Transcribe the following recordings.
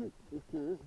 Excuse.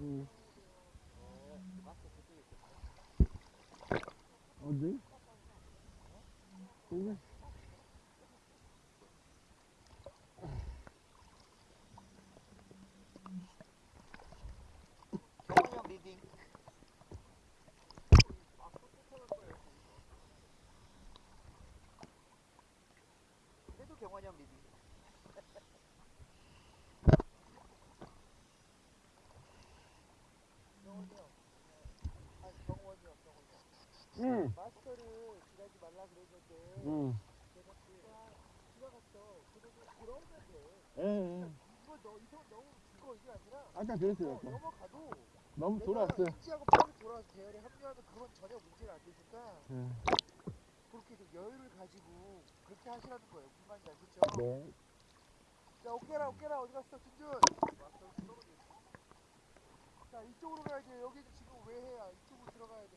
Mmh. 응. 마스터를 지나지 말라 그랬는데 응. 제가 지나갔어. 이거 너 이거 너무 이거 이게 아니라 아까 그랬어요. 어, 아까. 넘어가도 너무 내가 돌았어요. 인지하고 빨리 돌아와서 대열에 합류하면 그건 전혀 문제가 안 되니까 예. 그렇게 좀 여유를 가지고 그렇게 하시라는 거예요. 군만장 그렇죠? 네. 자 오케라 오케라 어디 갔어 준준? 자 이쪽으로 가야 돼. 여기 지금 왜 해야? 이쪽으로 들어가야 돼.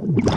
you.